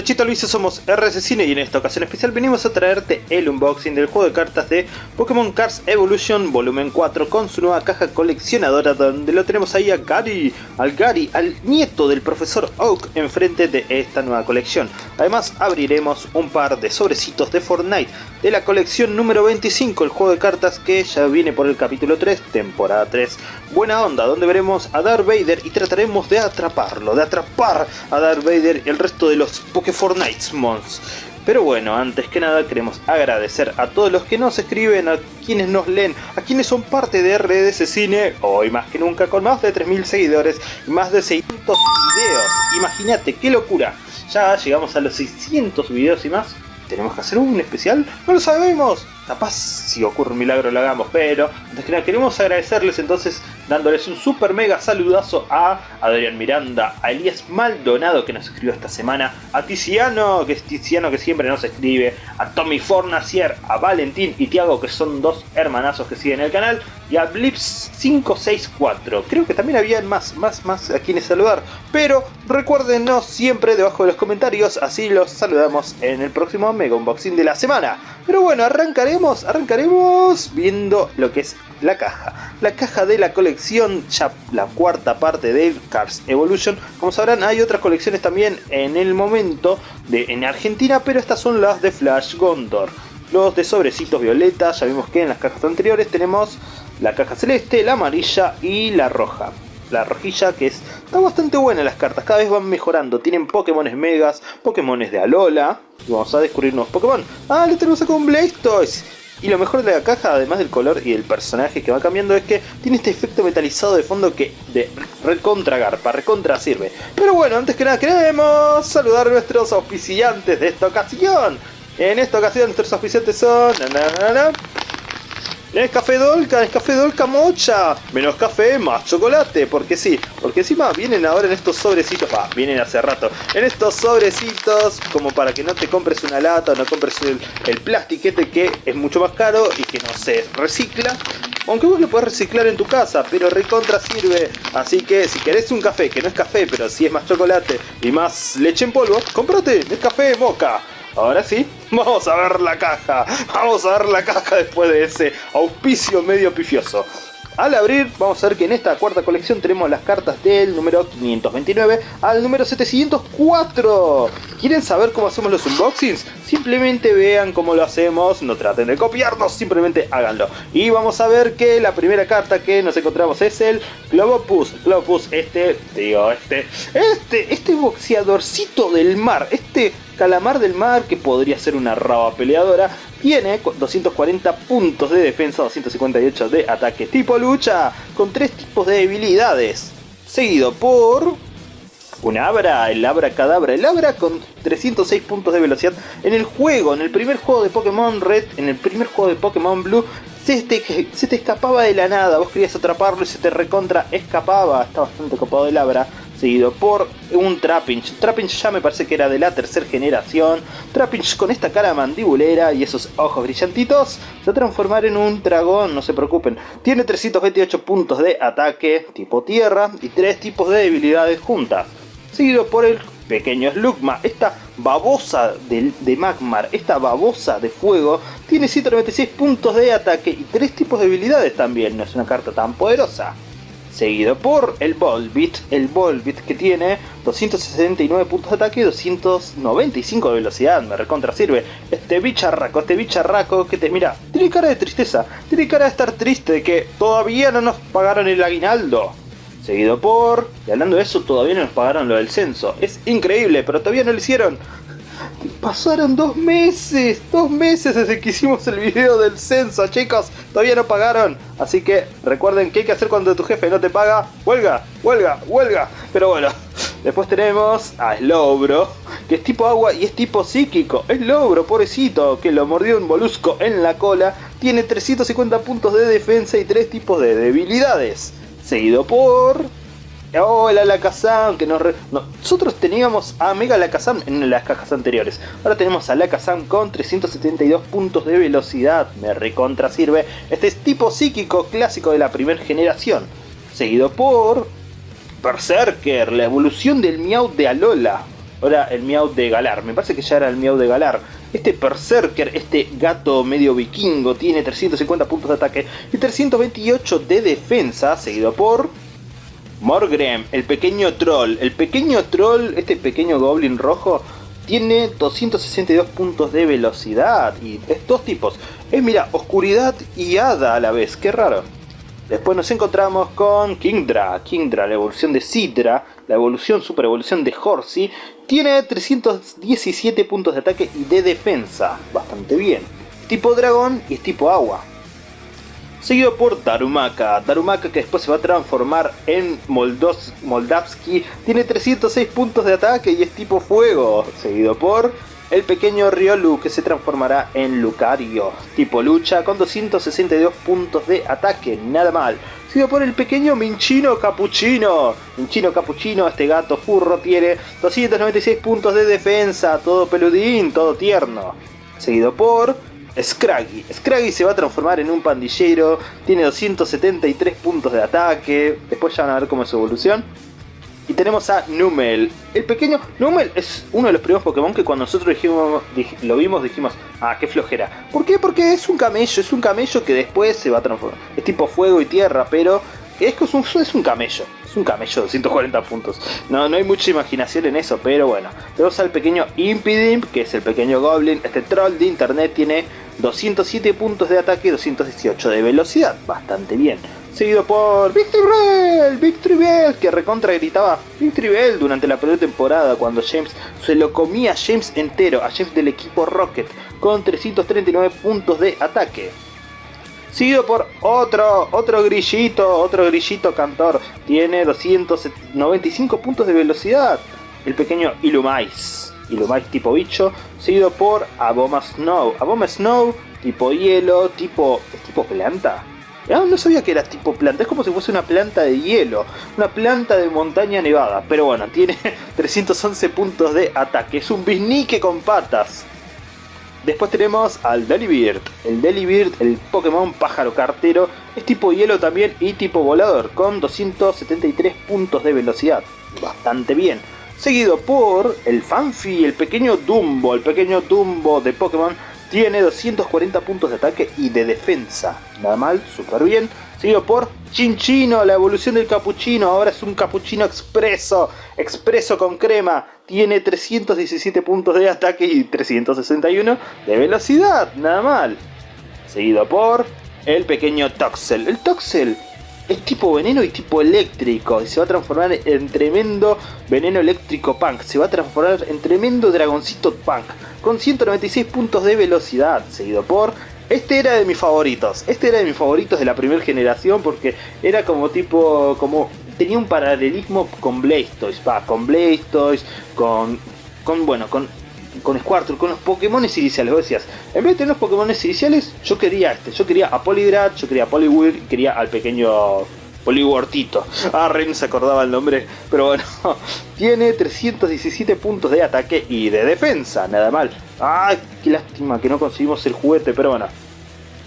Derechito Luis, somos RC Cine y en esta ocasión especial venimos a traerte el unboxing del juego de cartas de Pokémon Cards Evolution Volumen 4 con su nueva caja coleccionadora donde lo tenemos ahí a Gary, al Gary, al nieto del profesor Oak enfrente de esta nueva colección. Además abriremos un par de sobrecitos de Fortnite de la colección número 25, el juego de cartas que ya viene por el capítulo 3, temporada 3. Buena onda, donde veremos a Darth Vader y trataremos de atraparlo, de atrapar a Darth Vader y el resto de los Fortnite Mons. Pero bueno, antes que nada queremos agradecer a todos los que nos escriben, a quienes nos leen, a quienes son parte de RDS Cine, hoy más que nunca con más de 3.000 seguidores y más de 600 videos. Imagínate, qué locura. Ya llegamos a los 600 videos y más. ¿Tenemos que hacer un especial? No lo sabemos. Capaz si ocurre un milagro lo hagamos, pero antes que nada queremos agradecerles entonces dándoles un super mega saludazo a Adrián Miranda, a Elías Maldonado que nos escribió esta semana, a Tiziano, que es Tiziano que siempre nos escribe, a Tommy Fornacier, a Valentín y Tiago que son dos hermanazos que siguen el canal, y a Blips564. Creo que también había más, más, más a quienes saludar, pero recuérdenos siempre debajo de los comentarios, así los saludamos en el próximo Mega Unboxing de la semana. Pero bueno, arrancaremos, arrancaremos viendo lo que es la caja. La caja de la colección, ya la cuarta parte de Cars Evolution. Como sabrán, hay otras colecciones también en el momento de, en Argentina, pero estas son las de Flash Gondor. Los de sobrecitos violeta, ya vimos que en las cajas anteriores tenemos la caja celeste, la amarilla y la roja. La rojilla que es, está bastante buena las cartas, cada vez van mejorando. Tienen Pokémones Megas, Pokémones de Alola. Vamos a descubrir nuevos Pokémon. Ah, le tenemos acá un Blastoise. Y lo mejor de la caja, además del color y el personaje que va cambiando, es que tiene este efecto metalizado de fondo que de recontra garpa, recontra sirve. Pero bueno, antes que nada queremos saludar a nuestros auspiciantes de esta ocasión. En esta ocasión nuestros auspiciantes son... café Dolca, café Dolca Mocha. Menos café, más chocolate. Porque sí, porque encima vienen ahora en estos sobrecitos. Ah, vienen hace rato. En estos sobrecitos, como para que no te compres una lata o no compres el, el plastiquete que es mucho más caro y que no se recicla. Aunque vos lo puedes reciclar en tu casa, pero recontra sirve. Así que si querés un café, que no es café, pero si es más chocolate y más leche en polvo, cómprate el café Moca. Ahora sí, vamos a ver la caja. Vamos a ver la caja después de ese auspicio medio pifioso. Al abrir vamos a ver que en esta cuarta colección tenemos las cartas del número 529 al número 704. ¿Quieren saber cómo hacemos los unboxings? Simplemente vean cómo lo hacemos, no traten de copiarnos, simplemente háganlo. Y vamos a ver que la primera carta que nos encontramos es el Globopus. Globopus, este, digo, este, este, este boxeadorcito del mar, este calamar del mar, que podría ser una raba peleadora, tiene 240 puntos de defensa, 258 de ataque. Tipo lucha, con tres tipos de debilidades. Seguido por un Abra, el Abra Cadabra, el Abra con 306 puntos de velocidad. En el juego, en el primer juego de Pokémon Red, en el primer juego de Pokémon Blue, se te, se te escapaba de la nada, vos querías atraparlo y se te recontra escapaba, está bastante copado el Abra seguido por un Trapinch. Trapinch ya me parece que era de la tercera generación. Trapinch con esta cara mandibulera y esos ojos brillantitos se va a transformar en un dragón, no se preocupen. Tiene 328 puntos de ataque tipo tierra y 3 tipos de debilidades juntas. Seguido por el pequeño Slugma, esta babosa de, Magmar, esta babosa de fuego, tiene 196 puntos de ataque y 3 tipos de debilidades también, no es una carta tan poderosa seguido por el Volbit, el Volbit que tiene 269 puntos de ataque y 295 de velocidad, me recontra sirve. Este bicharraco, este bicharraco que te mira, tiene cara de tristeza, tiene cara de estar triste de que todavía no nos pagaron el aguinaldo. Seguido por... Y hablando de eso, todavía no nos pagaron lo del censo. Es increíble, pero todavía no lo hicieron. Pasaron dos meses, dos meses desde que hicimos el video del censo, chicos. Todavía no pagaron. Así que recuerden qué hay que hacer cuando tu jefe no te paga. Huelga, huelga, huelga. Pero bueno, después tenemos a Slowbro, que es tipo agua y es tipo psíquico. Slowbro, pobrecito, que lo mordió un molusco en la cola. Tiene 350 puntos de defensa y 3 tipos de debilidades. Seguido por El Alakazam, que nos nosotros teníamos a Mega Alakazam en las cajas anteriores. Ahora tenemos a Alakazam con 372 puntos de velocidad. Me recontra sirve. Este es tipo psíquico clásico de la primera generación. Seguido por Berserker, la evolución del Meow de Alola. Ahora el Miau de Galar. Me parece que ya era el Miau de Galar. Este Berserker, este gato medio vikingo, tiene 350 puntos de ataque y 328 de defensa, seguido por... Morgrem, el pequeño troll. El pequeño troll, este pequeño goblin rojo, tiene 262 puntos de velocidad. Y es dos tipos. Es, mira, oscuridad y hada a la vez. Qué raro. Después nos encontramos con Kingdra. Kingdra, la evolución de Sidra, la evolución, super evolución de Horsey. Tiene 317 puntos de ataque y de defensa. Bastante bien. Tipo dragón y es tipo agua seguido por Darumaka. Darumaka que después se va a transformar en Moldos Moldavski, tiene 306 puntos de ataque y es tipo fuego, seguido por el pequeño Riolu que se transformará en Lucario, tipo lucha con 262 puntos de ataque, nada mal. Seguido por el pequeño Minchino Capuchino. Minchino Capuchino, este gato furro, tiene 296 puntos de defensa, todo peludín, todo tierno. Seguido por Scraggy. Scraggy se va a transformar en un pandillero, tiene 273 puntos de ataque, después ya van a ver cómo es su evolución. Y tenemos a Numel. El pequeño Numel es uno de los primeros Pokémon que cuando nosotros lo vimos dijimos, ah, qué flojera. ¿Por qué? Porque es un camello, es un camello que después se va a transformar. Es tipo fuego y tierra, pero es, un, es un camello. Es un camello de 140 puntos. No, no hay mucha imaginación en eso, pero bueno. Tenemos al pequeño Impidimp, que es el pequeño Goblin. Este troll de internet tiene 207 puntos de ataque y 218 de velocidad. Bastante bien. Seguido por Victory Bell, que recontra gritaba Victory Bell durante la primera temporada cuando James se lo comía a James entero, a James del equipo Rocket, con 339 puntos de ataque. Seguido por otro, otro grillito, otro grillito cantor, tiene 295 puntos de velocidad. El pequeño Illumais. Illumais tipo bicho, seguido por Aboma Snow. Aboma Snow, tipo hielo, tipo... ¿Es tipo planta? Ah, no, sabía que era tipo planta, es como si fuese una planta de hielo, una planta de montaña nevada. Pero bueno, tiene 311 puntos de ataque, es un bisnique con patas. Después tenemos al Delibird. El Delibird, el Pokémon pájaro cartero, es tipo hielo también y tipo volador, con 273 puntos de velocidad. Bastante bien seguido por el Fanfi, el pequeño Dumbo. El pequeño Dumbo de Pokémon tiene 240 puntos de ataque y de defensa. Nada mal, súper bien. Seguido por Chinchino, la evolución del capuchino. Ahora es un capuchino expreso, expreso con crema. Tiene 317 puntos de ataque y 361 de velocidad. Nada mal. Seguido por el pequeño Toxel. El Toxel es tipo veneno y tipo eléctrico. Y se va a transformar en tremendo veneno eléctrico punk. Se va a transformar en tremendo dragoncito punk. Con 196 puntos de velocidad. Seguido por... Este era de mis favoritos. Este era de mis favoritos de la primera generación. Porque era como tipo... como Tenía un paralelismo con Blastoise. Va, con Blastoise. Con... Con, bueno, con con Squirtle, con los Pokémon iniciales. Vos decías, en vez de tener los Pokémon iniciales, yo quería este. Yo quería a Poliwrath, yo quería a Poliwhirl quería al pequeño Poliwhirtito. Ah, Ren se acordaba el nombre. Pero bueno, tiene 317 puntos de ataque y de defensa. Nada mal. Ah, qué lástima que no conseguimos el juguete, pero bueno.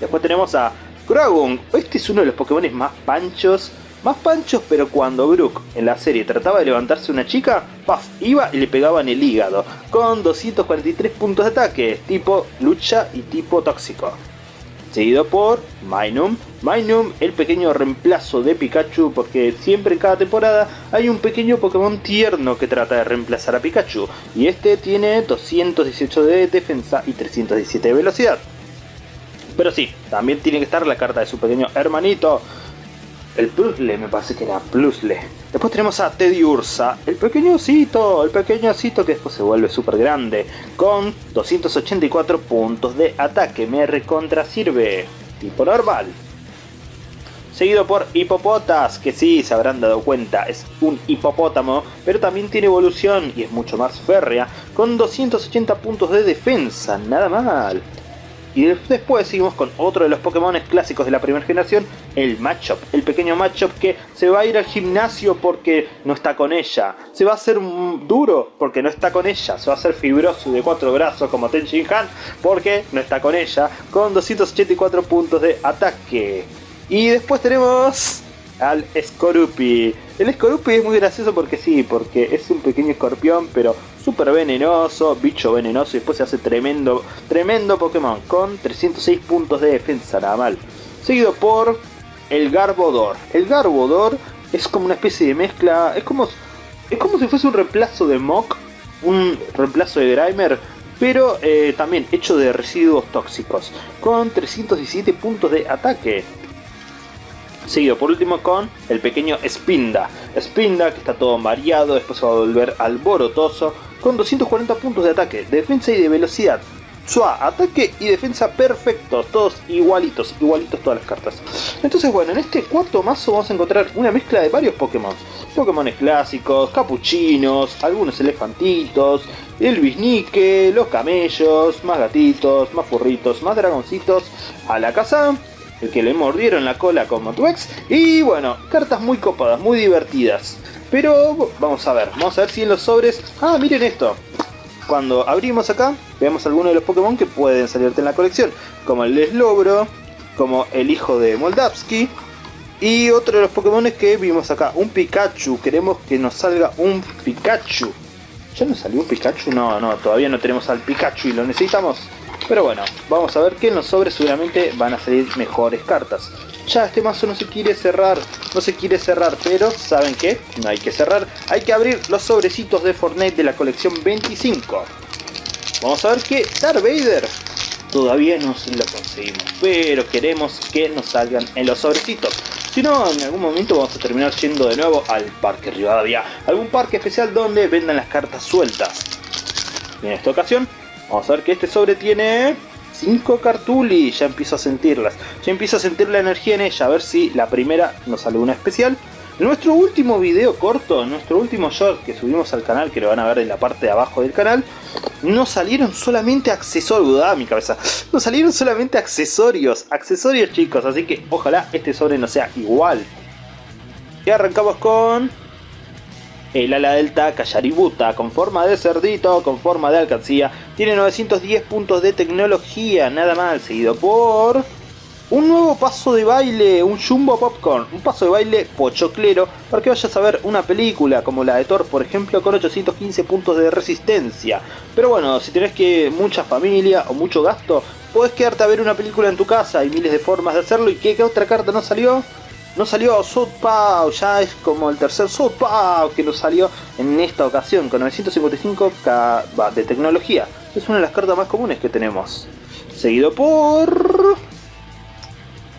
Después tenemos a Croagunk. Este es uno de los Pokémon más panchos más panchos, pero cuando Brook en la serie trataba de levantarse una chica, puff, iba y le pegaba en el hígado, con 243 puntos de ataque, tipo lucha y tipo tóxico. Seguido por Minum. Minum, el pequeño reemplazo de Pikachu, porque siempre en cada temporada hay un pequeño Pokémon tierno que trata de reemplazar a Pikachu. Y este tiene 218 de defensa y 317 de velocidad. Pero sí, también tiene que estar la carta de su pequeño hermanito, el Plusle, me parece que era Plusle. Después tenemos a Teddy Ursa, el pequeño osito, el pequeño osito que después se vuelve súper grande, con 284 puntos de ataque, me recontra sirve, tipo normal. Seguido por Hipopotas, que sí, se habrán dado cuenta, es un hipopótamo, pero también tiene evolución y es mucho más férrea, con 280 puntos de defensa, nada mal. Y después seguimos con otro de los Pokémon clásicos de la primera generación, el Machop. El pequeño Machop que se va a ir al gimnasio porque no está con ella. Se va a hacer duro porque no está con ella. Se va a hacer fibroso de cuatro brazos como Ten Han porque no está con ella. Con 284 puntos de ataque. Y después tenemos al Skorupi. El Skorupi es muy gracioso porque sí, porque es un pequeño escorpión, pero super venenoso, bicho venenoso y después se hace tremendo, tremendo Pokémon con 306 puntos de defensa, nada mal. Seguido por el Garbodor. El Garbodor es como una especie de mezcla, es como, es como si fuese un reemplazo de Mok, un reemplazo de Grimer, pero eh, también hecho de residuos tóxicos, con 317 puntos de ataque. Seguido por último con el pequeño Spinda. Spinda que está todo variado, después va a volver alborotoso, con 240 puntos de ataque, de defensa y de velocidad. Sua, ataque y defensa perfectos, todos igualitos, igualitos todas las cartas. Entonces bueno, en este cuarto mazo vamos a encontrar una mezcla de varios Pokémon. Pokémon clásicos, capuchinos, algunos elefantitos, el bisnique, los camellos, más gatitos, más furritos, más dragoncitos a la casa. El que le mordieron la cola como Tuex. Y bueno, cartas muy copadas, muy divertidas. Pero vamos a ver, vamos a ver si en los sobres... Ah, miren esto. Cuando abrimos acá, veamos algunos de los Pokémon que pueden salirte en la colección. Como el Slowbro, como el hijo de Moldavsky. Y otro de los Pokémon que vimos acá, un Pikachu. Queremos que nos salga un Pikachu. ¿Ya nos salió un Pikachu? No, no, todavía no tenemos al Pikachu y lo necesitamos. Pero bueno, vamos a ver que en los sobres seguramente van a salir mejores cartas. Ya este mazo no se quiere cerrar, no se quiere cerrar, pero ¿saben qué? No hay que cerrar, hay que abrir los sobrecitos de Fortnite de la colección 25. Vamos a ver que Darth Vader todavía no lo conseguimos, pero queremos que nos salgan en los sobrecitos. Si no, en algún momento vamos a terminar yendo de nuevo al Parque Rivadavia, algún parque especial donde vendan las cartas sueltas. en esta ocasión, vamos a ver que este sobre tiene 5 cartulis, ya empiezo a sentirlas, ya empiezo a sentir la energía en ella, a ver si la primera nos sale una especial. nuestro último video corto, nuestro último short que subimos al canal, que lo van a ver en la parte de abajo del canal, nos salieron solamente accesorios, ah, mi cabeza, nos salieron solamente accesorios, accesorios chicos, así que ojalá este sobre no sea igual. Y arrancamos con el ala delta Kayaributa, con forma de cerdito, con forma de alcancía, tiene 910 puntos de tecnología, nada mal, seguido por... Un nuevo paso de baile, un Jumbo Popcorn, un paso de baile pochoclero para que vayas a ver una película como la de Thor, por ejemplo, con 815 puntos de resistencia. Pero bueno, si tenés que mucha familia o mucho gasto, podés quedarte a ver una película en tu casa, hay miles de formas de hacerlo. ¿Y qué, otra carta no salió? No salió Southpaw, ya es como el tercer Southpaw que nos salió en esta ocasión, con 955 de tecnología. Es una de las cartas más comunes que tenemos. Seguido por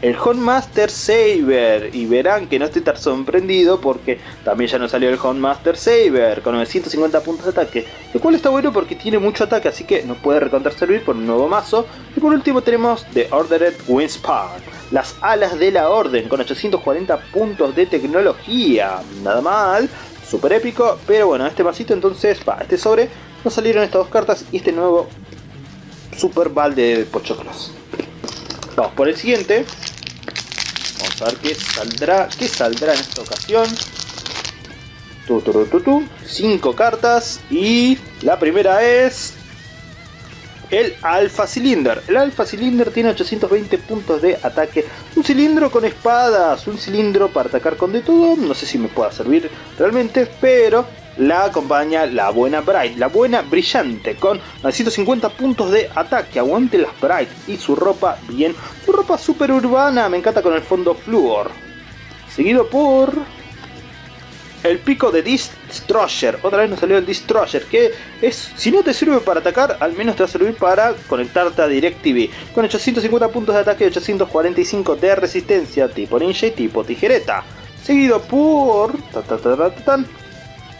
el Master Saber y verán que no estoy tan sorprendido porque también ya nos salió el Master Saber con 950 puntos de ataque el cual está bueno porque tiene mucho ataque así que nos puede recontar servir por un nuevo mazo y por último tenemos The Ordered Wingspan las alas de la orden con 840 puntos de tecnología nada mal super épico pero bueno este masito entonces para este sobre nos salieron estas dos cartas y este nuevo super balde de pochoclos Vamos por el siguiente. Vamos a ver qué saldrá, qué saldrá en esta ocasión. Tu, Cinco cartas y la primera es el Alpha Cylinder. El Alpha Cylinder tiene 820 puntos de ataque. Un cilindro con espadas, un cilindro para atacar con de todo. No sé si me pueda servir realmente, pero la acompaña la buena Bright, la buena brillante, con 950 puntos de ataque, aguante las Bright y su ropa bien, su ropa super urbana, me encanta con el fondo Fluor. Seguido por el pico de Destroyer, otra vez nos salió el Destroyer, que es, si no te sirve para atacar, al menos te va a servir para conectarte a DirecTV, con 850 puntos de ataque y 845 de resistencia, tipo ninja y tipo tijereta. Seguido por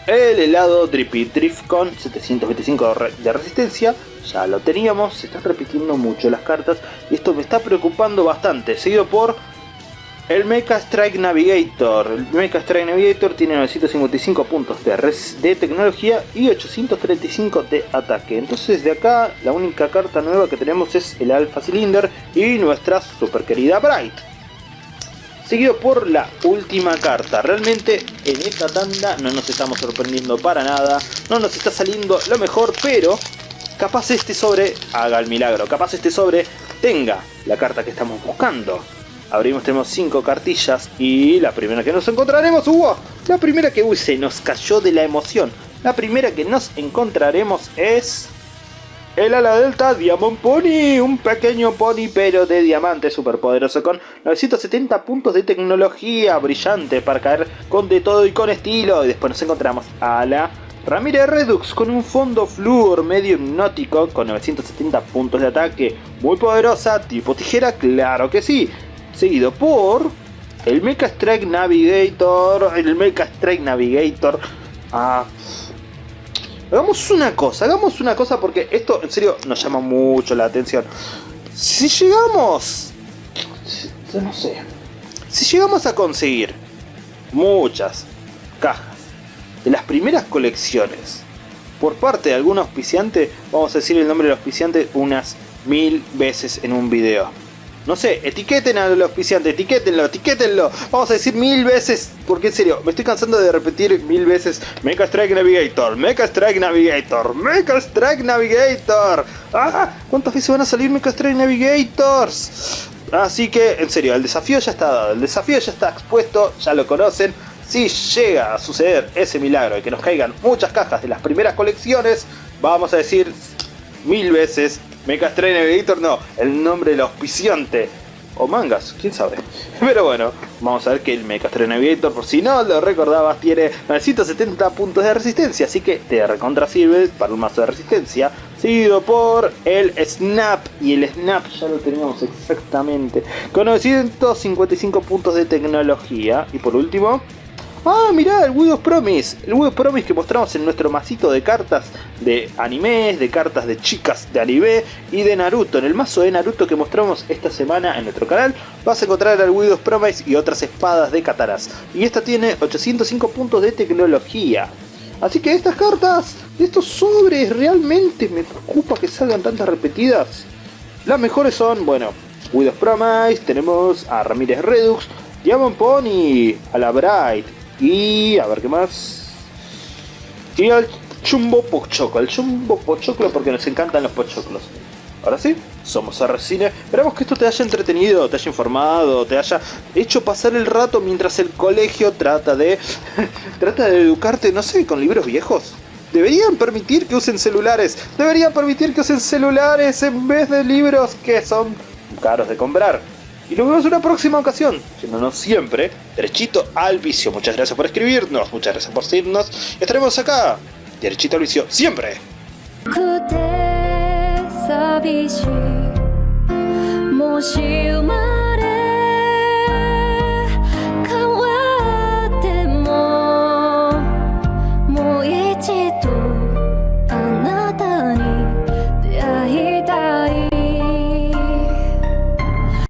el helado Drippy Drift con 725 de resistencia, ya lo teníamos, se están repitiendo mucho las cartas y esto me está preocupando bastante, seguido por el Mecha Strike Navigator. El Mecha Strike Navigator tiene 955 puntos de, de tecnología y 835 de ataque. Entonces de acá la única carta nueva que tenemos es el Alpha Cylinder y nuestra super querida Bright seguido por la última carta. Realmente en esta tanda no nos estamos sorprendiendo para nada, no nos está saliendo lo mejor, pero capaz este sobre haga el milagro, capaz este sobre tenga la carta que estamos buscando. Abrimos, tenemos 5 cartillas y la primera que nos encontraremos, ¡uh! La primera que uy, se nos cayó de la emoción. La primera que nos encontraremos es... El ala delta Diamond Pony, un pequeño pony pero de diamante superpoderoso con 970 puntos de tecnología brillante para caer con de todo y con estilo. Y después nos encontramos a la Ramírez Redux con un fondo flúor medio hipnótico con 970 puntos de ataque, muy poderosa, tipo tijera, claro que sí. Seguido por el Mecha Strike Navigator, el Mecha Strike Navigator. Ah, hagamos una cosa, hagamos una cosa porque esto en serio nos llama mucho la atención. Si llegamos, no sé, si llegamos a conseguir muchas cajas de las primeras colecciones por parte de algún auspiciante, vamos a decir el nombre del auspiciante unas mil veces en un video. No sé, etiqueten al auspiciante, etiquétenlo, etiquétenlo. Vamos a decir mil veces, porque en serio, me estoy cansando de repetir mil veces Mecha Strike Navigator, Mecha Strike Navigator, Mecha Strike Navigator. ¡Ah! ¿Cuántas veces van a salir Mecha Strike Navigators? Así que, en serio, el desafío ya está dado, el desafío ya está expuesto, ya lo conocen. Si llega a suceder ese milagro de que nos caigan muchas cajas de las primeras colecciones, vamos a decir mil veces Mecha Strike Navigator no, el nombre del auspiciante. O mangas, quién sabe. Pero bueno, vamos a ver que el Mecha Navigator, por si no lo recordabas, tiene 970 puntos de resistencia, así que te recontra sirve para un mazo de resistencia. Seguido por el Snap, y el Snap ya lo teníamos exactamente, con 955 puntos de tecnología. Y por último, Ah, mirá, el Widow Promise. El Widow Promise que mostramos en nuestro masito de cartas de animes, de cartas de chicas de anime y de Naruto. En el mazo de Naruto que mostramos esta semana en nuestro canal vas a encontrar el Widow Promise y otras espadas de Kataras. Y esta tiene 805 puntos de tecnología. Así que estas cartas, estos sobres, realmente me preocupa que salgan tantas repetidas. Las mejores son, bueno, Widow Promise, tenemos a Ramírez Redux, Diamond Pony, a la Bright, y a ver qué más. Y al chumbo pochoclo. El chumbo pochoclo porque nos encantan los pochoclos. Ahora sí, somos Arrecine. Esperamos que esto te haya entretenido, te haya informado, te haya hecho pasar el rato mientras el colegio trata de. trata de educarte, no sé, con libros viejos. Deberían permitir que usen celulares. Deberían permitir que usen celulares en vez de libros que son caros de comprar. Y nos vemos en una próxima ocasión, no siempre, derechito al vicio. Muchas gracias por escribirnos, muchas gracias por seguirnos. Estaremos acá, derechito al vicio, siempre.